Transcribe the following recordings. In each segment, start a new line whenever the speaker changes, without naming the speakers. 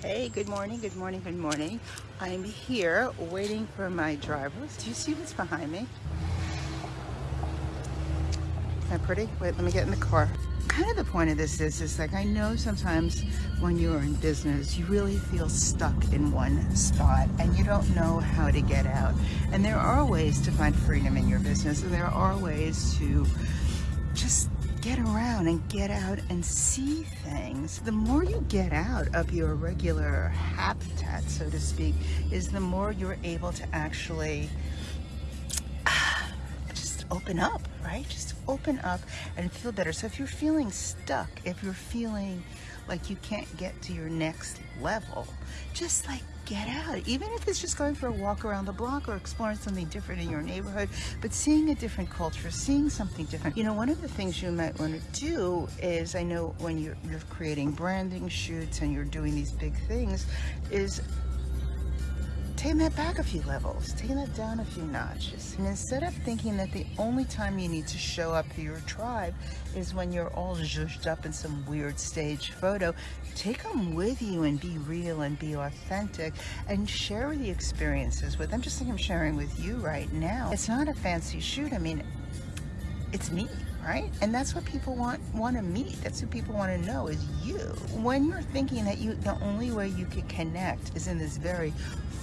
Hey, good morning, good morning, good morning. I'm here waiting for my drivers. Do you see what's behind me? Isn't that pretty? Wait, let me get in the car. Kind of the point of this is, is like I know sometimes when you're in business, you really feel stuck in one spot and you don't know how to get out. And there are ways to find freedom in your business. And there are ways to just get around and get out and see things. The more you get out of your regular habitat, so to speak, is the more you're able to actually just open up, right? Just open up and feel better. So if you're feeling stuck, if you're feeling like you can't get to your next level, just like get out, even if it's just going for a walk around the block or exploring something different in your neighborhood, but seeing a different culture, seeing something different. You know, one of the things you might want to do is, I know when you're, you're creating branding shoots and you're doing these big things, is taking that back a few levels, taking that down a few notches. And instead of thinking that the only time you need to show up to your tribe is when you're all zhuzhed up in some weird stage photo, take them with you and be real and be authentic and share the experiences with them, just like I'm sharing with you right now. It's not a fancy shoot. I mean, it's me right? And that's what people want want to meet. That's what people want to know is you. When you're thinking that you the only way you can connect is in this very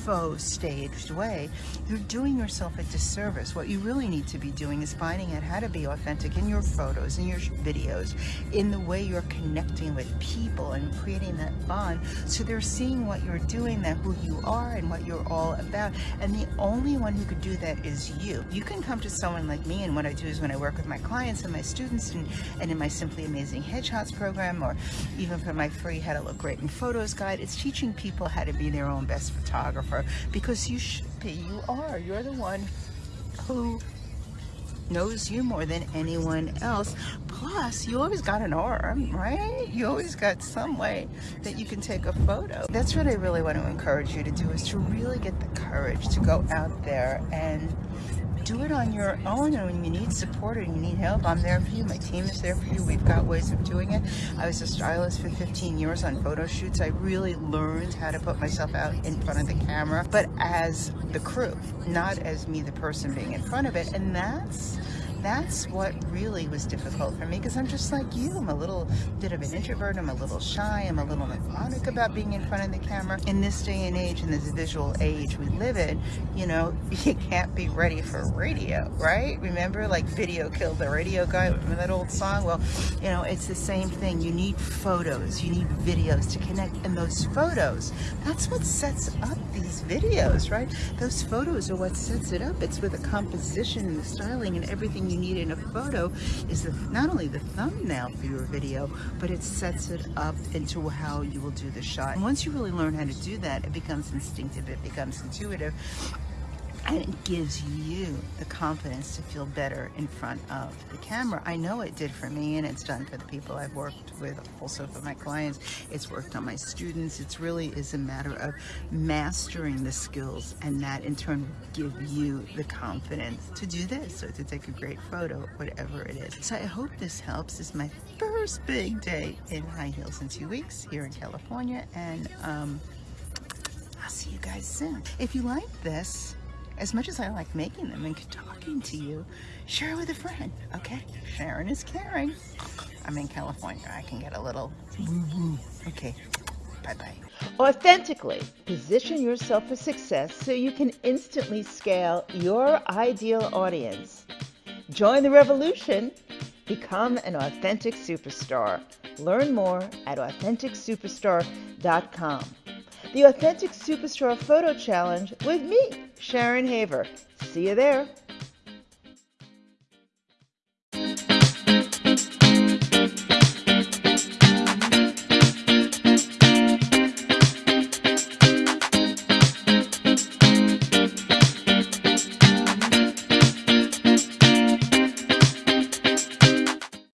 faux staged way, you're doing yourself a disservice. What you really need to be doing is finding out how to be authentic in your photos, in your videos, in the way you're connecting with people and creating that bond. So they're seeing what you're doing, that who you are and what you're all about. And the only one who could do that is you. You can come to someone like me and what I do is when I work with my clients and my students and, and in my Simply Amazing Headshots program or even for my free How to Look Great in Photos guide, it's teaching people how to be their own best photographer because you should be. You are. You're the one who knows you more than anyone else. Plus, you always got an arm, right? You always got some way that you can take a photo. That's what I really want to encourage you to do is to really get the courage to go out there and do it on your own and when you need support and you need help i'm there for you my team is there for you we've got ways of doing it. I was a stylist for 15 years on photo shoots. I really learned how to put myself out in front of the camera but as the crew not as me the person being in front of it and that's that's what really was difficult for me because I'm just like you. I'm a little bit of an introvert. I'm a little shy. I'm a little neurotic about being in front of the camera. In this day and age, in this visual age we live in, you know, you can't be ready for radio, right? Remember, like video killed the radio guy. Remember that old song? Well, you know, it's the same thing. You need photos. You need videos to connect. And those photos, that's what sets up these videos, right? Those photos are what sets it up. It's with the composition and the styling and everything you need in a photo is the, not only the thumbnail for your video, but it sets it up into how you will do the shot. And once you really learn how to do that, it becomes instinctive, it becomes intuitive, and it gives you the confidence to feel better in front of the camera. I know it did for me and it's done for the people I've worked with, also for my clients. It's worked on my students. It really is a matter of mastering the skills and that in turn will give you the confidence to do this or to take a great photo, whatever it is. So I hope this helps. This is my first big day in high heels in two weeks here in California and um, I'll see you guys soon. If you like this, as much as I like making them and talking to you, share it with a friend, okay? Sharing is caring. I'm in California. I can get a little woo-woo. Okay, bye-bye.
Authentically position yourself for success so you can instantly scale your ideal audience. Join the revolution. Become an authentic superstar. Learn more at AuthenticSuperstar.com. The Authentic Superstar Photo Challenge with me, Sharon Haver. See you there.